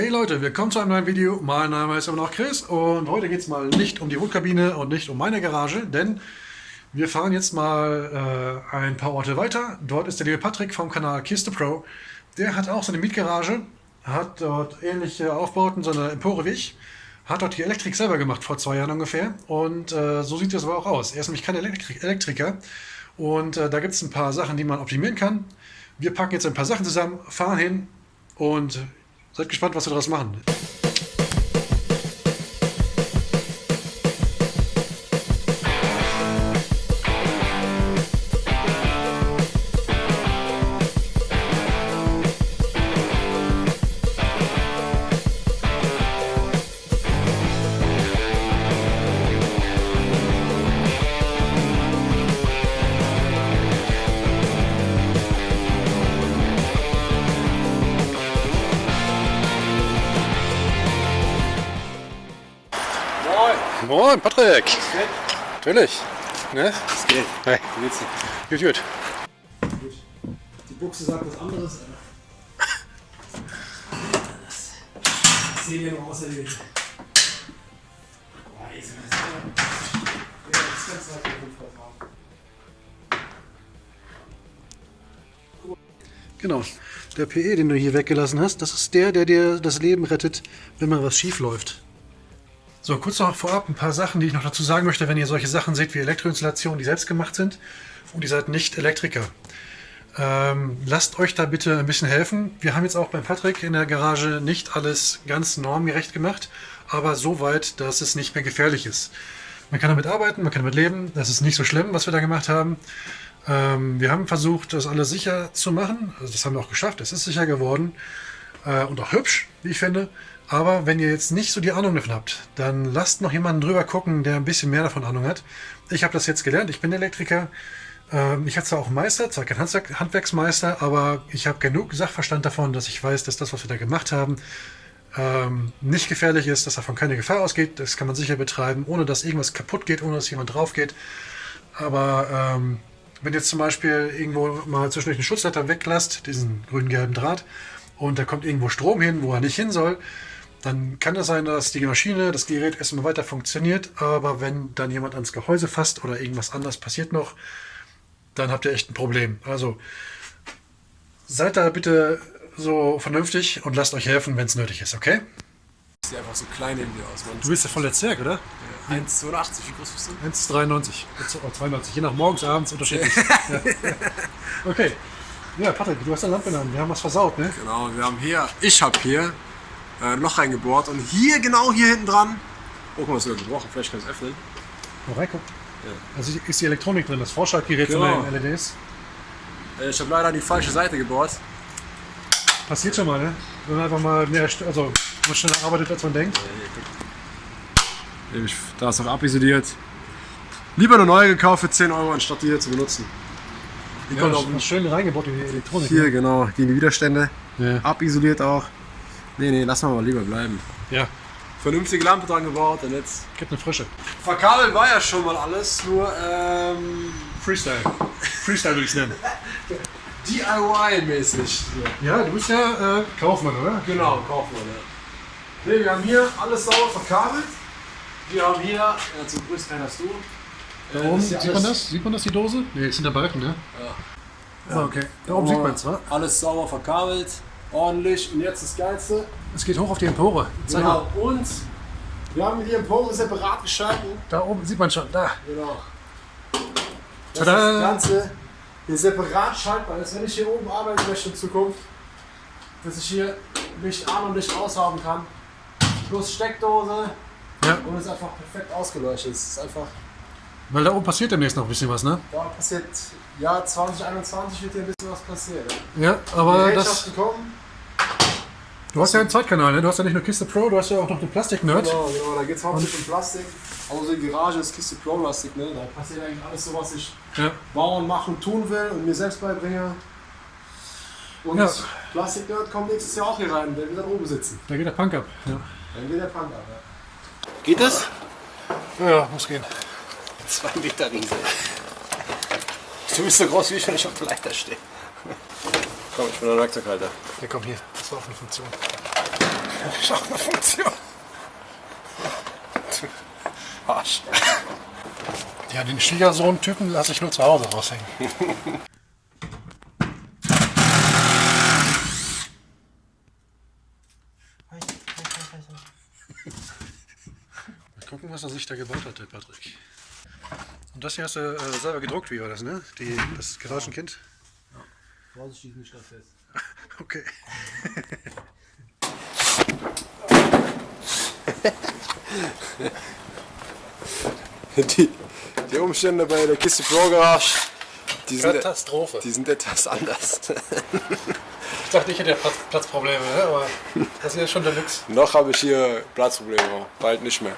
Hey Leute, willkommen zu einem neuen Video. Mein Name ist immer noch Chris und heute geht es mal nicht um die Wohnkabine und nicht um meine Garage, denn wir fahren jetzt mal äh, ein paar Orte weiter. Dort ist der liebe Patrick vom Kanal Kiste Pro. Der hat auch so eine Mietgarage, hat dort ähnliche Aufbauten, so eine Empore wie ich, hat dort die Elektrik selber gemacht, vor zwei Jahren ungefähr. Und äh, so sieht es aber auch aus. Er ist nämlich kein Elektrik Elektriker und äh, da gibt es ein paar Sachen, die man optimieren kann. Wir packen jetzt ein paar Sachen zusammen, fahren hin und Seid gespannt, was wir daraus machen. Moin, Patrick. Natürlich. Ne? Das geht. Hey. Wie geht's dir? Gut, gut. Die Buchse sagt was anderes. Das sehen wir noch auserledigt. Genau. Der PE, den du hier weggelassen hast, das ist der, der dir das Leben rettet, wenn mal was schief läuft. So, kurz noch vorab ein paar Sachen, die ich noch dazu sagen möchte, wenn ihr solche Sachen seht wie Elektroinstallationen, die selbst gemacht sind und ihr seid nicht Elektriker. Ähm, lasst euch da bitte ein bisschen helfen. Wir haben jetzt auch beim Patrick in der Garage nicht alles ganz normgerecht gemacht, aber so weit, dass es nicht mehr gefährlich ist. Man kann damit arbeiten, man kann damit leben. Das ist nicht so schlimm, was wir da gemacht haben. Ähm, wir haben versucht, das alles sicher zu machen. Also das haben wir auch geschafft. Es ist sicher geworden äh, und auch hübsch, wie ich finde. Aber wenn ihr jetzt nicht so die Ahnung davon habt, dann lasst noch jemanden drüber gucken, der ein bisschen mehr davon Ahnung hat. Ich habe das jetzt gelernt, ich bin Elektriker. Ähm, ich habe zwar auch Meister, zwar kein Handwerksmeister, aber ich habe genug Sachverstand davon, dass ich weiß, dass das, was wir da gemacht haben, ähm, nicht gefährlich ist, dass davon keine Gefahr ausgeht. Das kann man sicher betreiben, ohne dass irgendwas kaputt geht, ohne dass jemand drauf geht. Aber ähm, wenn jetzt zum Beispiel irgendwo mal zwischendurch einen Schutzleiter weglasst, diesen grün-gelben Draht, und da kommt irgendwo Strom hin, wo er nicht hin soll, dann kann es sein, dass die Maschine, das Gerät erstmal weiter funktioniert, aber wenn dann jemand ans Gehäuse fasst oder irgendwas anderes passiert noch, dann habt ihr echt ein Problem. Also seid da bitte so vernünftig und lasst euch helfen, wenn es nötig ist, okay? Sieht einfach so klein in dir aus. Du bist ja voll der Zwerg, oder? Ja, 1,82, wie groß bist du? 1,93. 92, je nach morgens, abends unterschiedlich. ja. Okay. Ja, Patrick, du hast eine Lampe an. Wir haben was versaut, ne? Genau, wir haben hier, ich habe hier äh, ein Loch reingebohrt und hier, genau hier hinten dran, oh, guck mal, ist sogar gebrochen, vielleicht kann ich es öffnen. Reingucken. Ja. Also ist die Elektronik drin, das Vorschaltgerät genau. von den LEDs. Äh, ich habe leider die falsche Seite gebohrt. Passiert schon mal, ne? Wenn man einfach mal mehr, also man schneller arbeitet, als man denkt. Da ist auch abisoliert. Lieber eine neue gekauft für 10 Euro, anstatt die hier zu benutzen. Die ja, kommt auch schön reingebaut in die Elektronik. Hier, ne? genau, gegen die Widerstände. Ja. Abisoliert auch. Nee, nee, lass mal lieber bleiben. Ja. Vernünftige Lampe dran gebaut und jetzt. Gibt eine frische. Verkabeln war ja schon mal alles, nur ähm. Freestyle. Freestyle würde ich es nennen. DIY-mäßig. Ja, du bist ja äh, Kaufmann, oder? Genau, Kaufmann, ja. Ne, wir haben hier alles sauber verkabelt. Wir haben hier, ja, zum größten hast du. Da oben, sieht man das? Sieht man das, die Dose? Ne, es sind da Balken, ne? Ja. ja. okay. Da oben sieht man es, wa? Alles sauber verkabelt ordentlich. Und jetzt das Geilste. Es geht hoch auf die Empore. Zeig genau. Mal. Und wir haben die Empore separat geschalten. Da oben sieht man schon. Da. Genau. Das, das Ganze hier separat schaltbar ist. Wenn ich hier oben arbeiten möchte in Zukunft, dass ich hier Licht an und Licht aushaben kann. Plus Steckdose. Ja. Und es ist einfach perfekt ausgeleuchtet. Es ist einfach. Weil da oben passiert demnächst noch ein bisschen was, ne? Da passiert, ja, 2021 wird hier ein bisschen was passieren. Ja, aber das. Kommen. Du hast ja einen Zweitkanal, ne? Du hast ja nicht nur Kiste Pro, du hast ja auch noch den Plastik-Nerd. Genau, genau, da geht es hauptsächlich um Plastik. Außer die Garage ist Kiste Pro Plastik, ne? Da passiert eigentlich alles so, was ich ja. bauen, machen, tun will und mir selbst beibringe. Und ja. Plastik-Nerd kommt nächstes Jahr auch hier rein, der wird dann oben sitzen. Da geht der Punk ab. Ja. Dann geht der Punk ab, ja. Geht das? Ja, muss gehen. Zwei Meter Riese. Du bist so groß wie ich, wenn ich auf dem Leiter stehe. Komm, ich bin ein Werkzeughalter. Ja, komm hier. Das war auch eine Funktion. Ist auch eine Funktion. Arsch. Ja, den Schwiegersohn-Typen lasse ich nur zu Hause raushängen. Mal gucken, was er sich da gebaut hat, der Patrick. Und das hier hast du äh, selber gedruckt, wie war das, ne? Die, das Garagenkind? Vorsichtig nicht das fest. Okay. Die, die Umstände bei der Kiste Pro Garage, die sind, Katastrophe. die sind etwas anders. Ich dachte, ich hätte Platz, Platzprobleme, aber das hier ist schon Deluxe. Noch habe ich hier Platzprobleme, bald nicht mehr.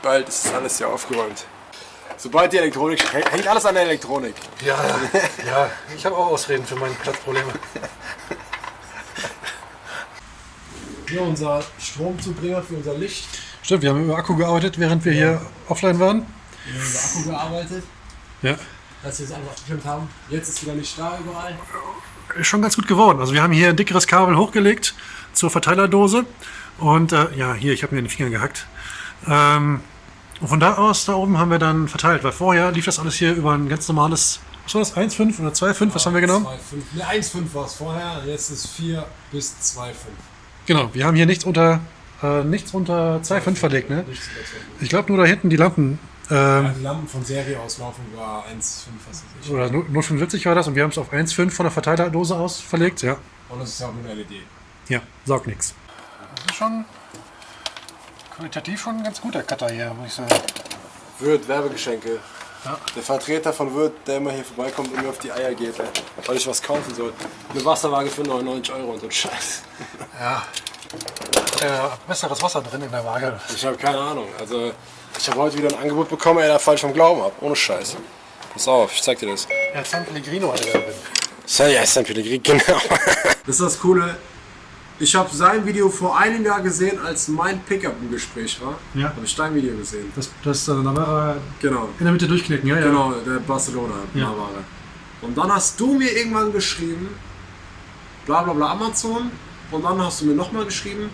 Bald ist alles hier aufgeräumt. Sobald die Elektronik, hängt alles an der Elektronik. Ja, ja, ich habe auch Ausreden für meine Platzprobleme. Hier unser Stromzubringer für unser Licht. Stimmt, wir haben über Akku gearbeitet, während wir hier offline waren. Wir haben unser Akku gearbeitet, Ja. dass wir es einfach abgestimmt haben. Jetzt ist wieder nicht da überall. Ist schon ganz gut geworden. Also wir haben hier ein dickeres Kabel hochgelegt zur Verteilerdose. Und äh, ja, hier, ich habe mir den Finger gehackt. Ähm, und von da aus, da oben haben wir dann verteilt, weil vorher lief das alles hier über ein ganz normales, was war das, 1,5 oder 2,5, was haben wir genommen? 2,5. Ne, 1,5 war es vorher, jetzt ist 4 bis 2,5. Genau, wir haben hier nichts unter, äh, nichts unter 2,5 verlegt, ne? Nichts über 2,5. Ich glaube nur da hinten die Lampen, ähm, Die Lampen von Serie auslaufen war 1,5, was weiß ich. oder 0,45 war das und wir haben es auf 1,5 von der Verteilerdose aus verlegt, ja. Und das ist ja auch nur eine LED. Ja, saugt nichts. Das ist schon qualitativ schon ein ganz guter Cutter hier, muss ich sagen. Wirt, Werbegeschenke. Ja. Der Vertreter von Wirt, der immer hier vorbeikommt und mir auf die Eier geht, ey, weil ich was kaufen soll. Eine Wasserwaage für 99 Euro und so ein Scheiß. Ja. Äh, besseres Wasser drin in der Waage. Ich habe keine Ahnung. Also, ich habe heute wieder ein Angebot bekommen, ey, da falsch vom Glauben ab. Ohne Scheiß. Pass auf, ich zeig dir das. Ja, San Pellegrino hat er da drin. San, ja, San Pellegrino, genau. Das ist das Coole. Ich habe sein Video vor einem Jahr gesehen, als mein Pickup im Gespräch war. Ja. Habe ich dein Video gesehen. Das, das, äh, da war er Genau. in der Mitte durchknicken, ja, ja. Genau, der Barcelona Ja. Ware. Und dann hast du mir irgendwann geschrieben, bla bla bla Amazon. Und dann hast du mir nochmal geschrieben,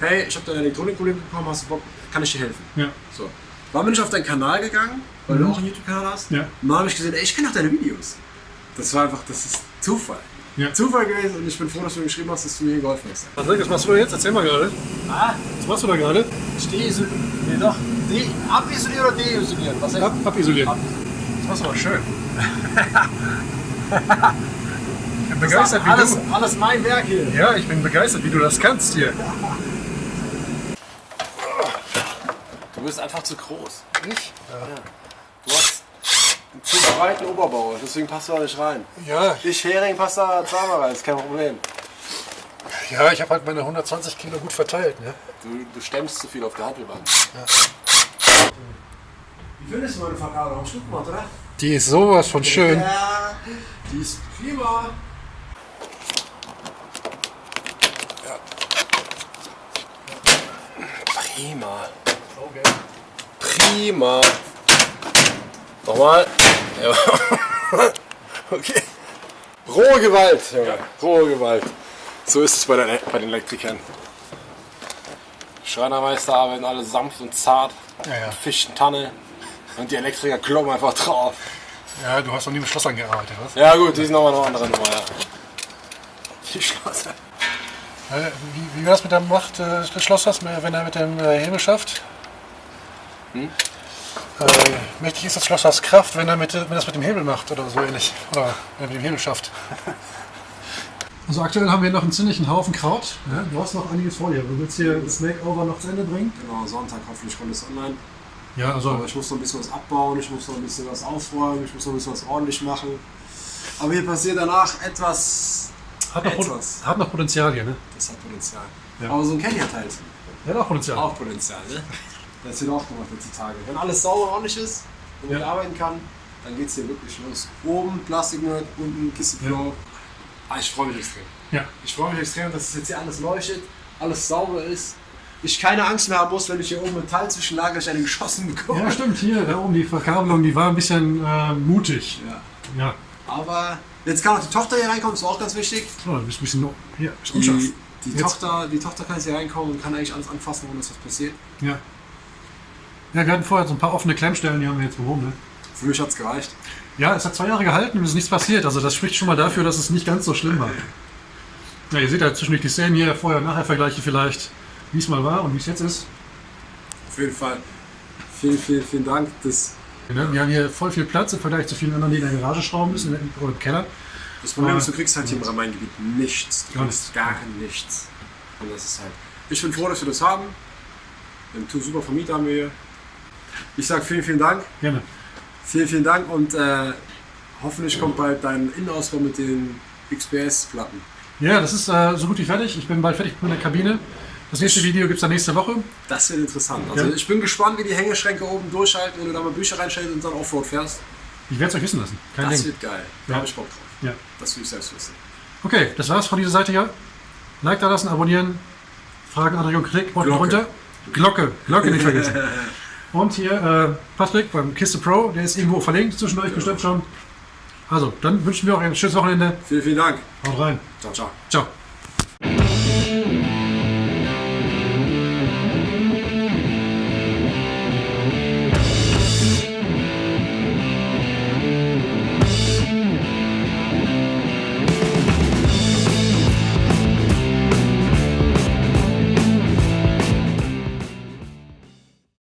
hey, ich habe dein Elektronikproblem bekommen, hast du Bock, kann ich dir helfen? Ja. So. Dann bin ich auf deinen Kanal gegangen, weil du auch einen YouTube-Kanal hast. Ja. Und dann habe ich gesehen, ey, ich kenne auch deine Videos. Das war einfach, das ist Zufall. Ja. Zufall gewesen und ich bin froh, dass du mir geschrieben hast, dass du mir geholfen hast. Patrick, was machst du da jetzt? Erzähl mal gerade. Ah, Was machst du da gerade? ich deisolieren. Nee, doch. De abisolieren oder deisolieren? Was Ab, abisolieren. Das machst du aber schön. ich bin begeistert, wie alles, du... alles mein Werk hier. Ja, ich bin begeistert, wie du das kannst hier. Du bist einfach zu groß. Ich? Hast einen zu breiten Oberbau, deswegen passt du da nicht rein. Ja, Ich, Hering, passt da zweimal rein, ist kein Problem. ja ich habe halt meine 120 Kilo gut verteilt. Ne? Du, du stemmst zu viel auf der Handelbank. Wie findest du meine Verkabelung? Gut gemacht, oder? Die ist sowas von schön. Ja, die ist prima. Prima. Prima. Nochmal. Ja. okay. Rohe Gewalt, Junge. Rohe Gewalt. So ist es bei, den- bei den Elektrikern. Schreinermeister arbeiten alle sanft und zart. Ja, ja. Fichtentanne. Und die Elektriker kloppen einfach drauf. Ja, du hast noch nie mit Schlossern gearbeitet, was? Ja gut, die sind nochmal eine andere Nummer, ja. Die Schlosser. Äh, Wie, wie war das mit dem Macht äh, des Schlossers, wenn er mit dem äh, Hebel schafft? Äh, mächtig ist das Schlossers Kraft, wenn er mit, wenn er das mit dem Hebel macht oder so ähnlich. Oder wenn er mit dem Hebel schafft. Also aktuell haben wir noch einen ziemlichen Haufen Kraut. Ja, du hast noch einiges vor dir. Du willst hier das Makeover noch zu Ende bringen? Genau, Sonntag hoffentlich kommt es online. Ja, Aber also ich muss noch ein bisschen was abbauen, ich muss noch ein bisschen was aufräumen, ich muss noch ein bisschen was ordentlich machen. Aber hier passiert danach etwas. hat noch, Pot- etwas. hat noch Potenzial hier, ne? Das hat Potenzial. Ja. Aber so ein Kenny hat halt Ja, hat auch Potenzial. auch Potenzial, ne? Das wird auch gemacht heutzutage. Wenn alles sauber und ordentlich ist und man Ja. arbeiten kann, dann geht es hier wirklich los. Oben Plastiknerd, unten Kiste Flow. Ah, ich freue mich extrem. Ja. Ich freue mich extrem, dass es jetzt hier alles leuchtet, alles sauber ist. Ich keine Angst mehr haben muss, wenn ich hier oben Metall zwischenlager, dass ich eine geschossen bekomme. Ja, stimmt, hier, da oben die Verkabelung, die war ein bisschen äh, mutig. Ja. Ja. Aber jetzt kann auch die Tochter hier reinkommen, ist auch ganz wichtig. So, du bist ein bisschen, hier. Die, Die Tochter, die Tochter kann jetzt hier reinkommen und kann eigentlich alles anfassen, ohne dass was passiert. Ja. Ja, wir hatten vorher so ein paar offene Klemmstellen, die haben wir jetzt behoben. Ne? Für mich hat es gereicht. Ja, es hat zwei Jahre gehalten und es ist nichts passiert. Also das spricht schon mal dafür, dass es nicht ganz so schlimm war. Ja, ihr seht ja zwischendurch die Szenen hier, vorher und nachher Vergleiche vielleicht, wie es mal war und wie es jetzt ist. Auf jeden Fall. Vielen, vielen, vielen Dank. Das, Ne, Wir haben hier voll viel Platz im Vergleich zu vielen anderen, die in der Garage schrauben müssen oder im Keller. das Problem ist, du kriegst halt hier im Rhein-Main-Gebiet nichts. Du Gar kriegst gar nichts. Und das ist halt. Ich bin froh, dass wir das haben. Einen tu- super Vermieter haben wir hier. Ich sage vielen, vielen Dank. Gerne. Vielen, vielen Dank und äh, hoffentlich kommt bald dein Innenausbau mit den XPS-Platten. Ja, das ist äh, so gut wie fertig. Ich bin bald fertig mit der Kabine. Das nächste Video gibt es dann nächste Woche. Das wird interessant. Also Ja. ich bin gespannt, wie die Hängeschränke oben durchhalten, wenn du da mal Bücher reinstellst und dann Offroad fährst. Ich werde es euch wissen lassen. Kein Das Ding. wird geil. Da Ja. habe ich Bock drauf. Ja. Das will ich selbst wissen. Okay, das war's von dieser Seite hier. Like da lassen, abonnieren, Fragen, Anregungen, Kritik, unten runter. Glocke, Glocke nicht vergessen. Und hier äh, Patrick beim Kiste Pro, der ist irgendwo verlinkt zwischen euch bestimmt schon. Also, dann wünschen wir auch ein schönes Wochenende. Vielen, vielen Dank. Haut rein. Ciao, ciao. Ciao.